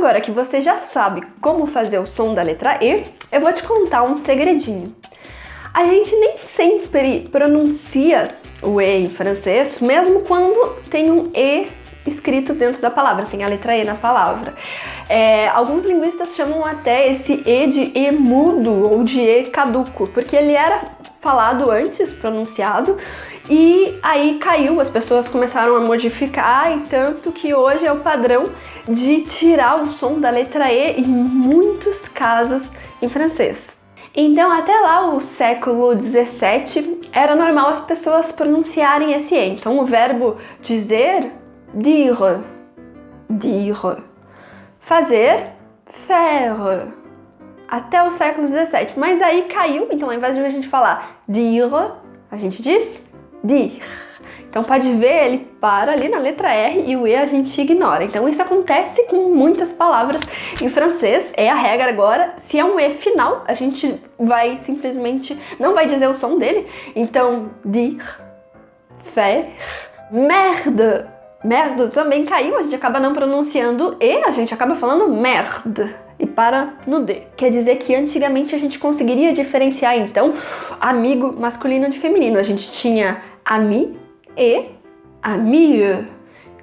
Agora que você já sabe como fazer o som da letra E, eu vou te contar um segredinho. A gente nem sempre pronuncia o E em francês, mesmo quando tem um E escrito dentro da palavra, tem a letra E na palavra. É, alguns linguistas chamam até esse E de E mudo ou de E caduco, porque ele era falado antes, pronunciado, e aí caiu, as pessoas começaram a modificar, e tanto que hoje é o padrão de tirar o som da letra E em muitos casos em francês. Então, até lá, o século 17, era normal as pessoas pronunciarem esse E. Então, o verbo dizer, dire, dire. Fazer, faire. Até o século 17. Mas aí caiu, então ao invés de a gente falar dire, a gente diz dir. Então pode ver, ele para ali na letra R e o E a gente ignora. Então isso acontece com muitas palavras em francês, é a regra agora. Se é um E final, a gente vai simplesmente, não vai dizer o som dele. Então, dire, faire, merde. Merde também caiu, a gente acaba não pronunciando E, a gente acaba falando merde e para no D. Quer dizer que antigamente a gente conseguiria diferenciar então amigo masculino de feminino. A gente tinha ami e amie.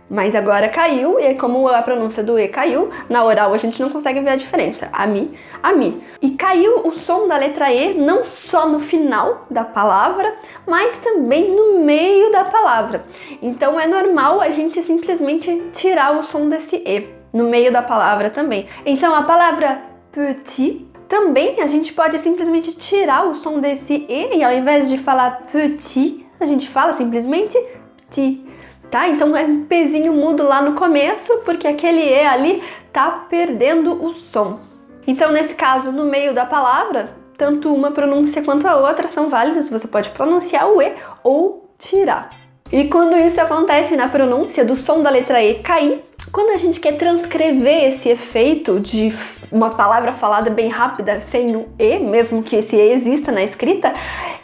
Mas agora caiu, e como a pronúncia do E caiu, na oral a gente não consegue ver a diferença. Ami, ami. E caiu o som da letra E não só no final da palavra, mas também no meio da palavra. Então é normal a gente simplesmente tirar o som desse E no meio da palavra também. Então a palavra petit também a gente pode simplesmente tirar o som desse E e ao invés de falar petit, a gente fala simplesmente ti, tá? Então é um pezinho mudo lá no começo, porque aquele E ali tá perdendo o som. Então nesse caso, no meio da palavra, tanto uma pronúncia quanto a outra são válidas, você pode pronunciar o E ou tirar. E quando isso acontece na pronúncia do som da letra E cair, quando a gente quer transcrever esse efeito de uma palavra falada bem rápida sem o E, mesmo que esse E exista na escrita,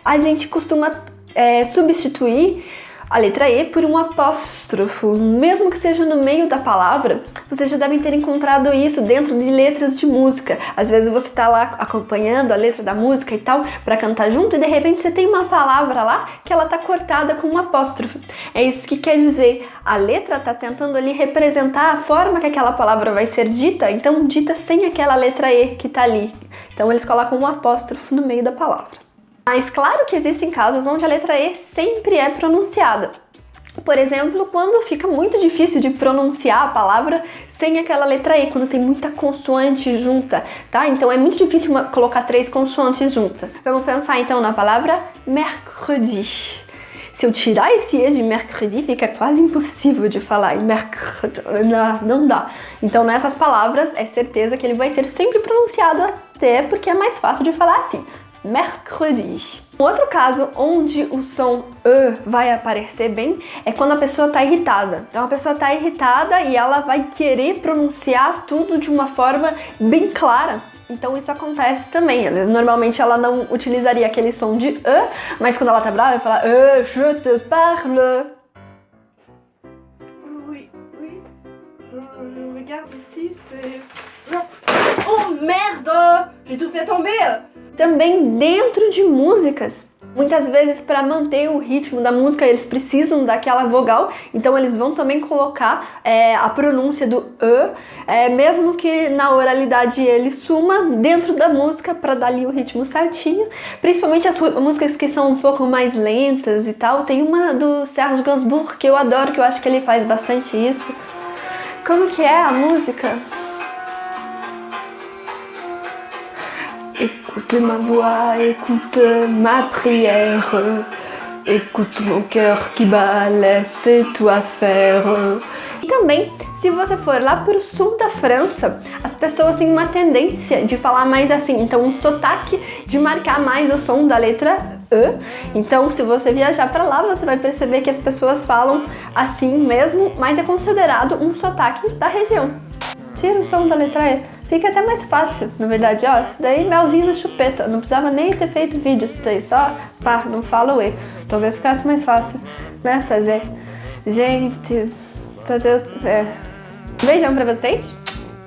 a gente costuma é, substituir a letra E por um apóstrofo, mesmo que seja no meio da palavra, vocês já devem ter encontrado isso dentro de letras de música. Às vezes você está lá acompanhando a letra da música e tal, para cantar junto, e de repente você tem uma palavra lá que ela tá cortada com um apóstrofo. É isso que quer dizer, a letra tá tentando ali representar a forma que aquela palavra vai ser dita, então dita sem aquela letra E que tá ali. Então eles colocam um apóstrofo no meio da palavra. Mas claro que existem casos onde a letra E sempre é pronunciada. Por exemplo, quando fica muito difícil de pronunciar a palavra sem aquela letra E, quando tem muita consoante junta, tá? Então é muito difícil uma, colocar três consoantes juntas. Vamos pensar então na palavra mercredi. Se eu tirar esse E de mercredi, fica quase impossível de falar mercredi, não dá. Então nessas palavras é certeza que ele vai ser sempre pronunciado até porque é mais fácil de falar assim mercredi. Outro caso onde o som E vai aparecer bem é quando a pessoa está irritada. Então a pessoa está irritada e ela vai querer pronunciar tudo de uma forma bem clara. Então isso acontece também. Normalmente ela não utilizaria aquele som de E, mas quando ela tá brava, ela fala E, je te parle. Oui, oui. Je regarde ici, c'est... Oh merde! J'ai tout fait tomber! Também dentro de músicas, Muitas vezes, para manter o ritmo da música, eles precisam daquela vogal, então eles vão também colocar é, a pronúncia do E, é, mesmo que na oralidade ele suma dentro da música para dar ali o ritmo certinho. Principalmente as músicas que são um pouco mais lentas e tal. Tem uma do Serge Gainsbourg que eu adoro, que eu acho que ele faz bastante isso. Como que é a música? Écoute ma voix, écoute ma prière, écoute mon cœur qui bat, laisse toi faire. E também, se você for lá para o sul da França, as pessoas têm uma tendência de falar mais assim, então um sotaque de marcar mais o som da letra E. Então, se você viajar para lá, você vai perceber que as pessoas falam assim mesmo, mas é considerado um sotaque da região. Tira o som da letra E Fica até mais fácil, na verdade, ó, isso daí melzinho na chupeta, não precisava nem ter feito vídeo isso daí, só pá, não fala o E. Talvez ficasse mais fácil, né, fazer. Gente, fazer... É... Beijão pra vocês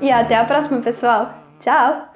e até a próxima, pessoal. Tchau!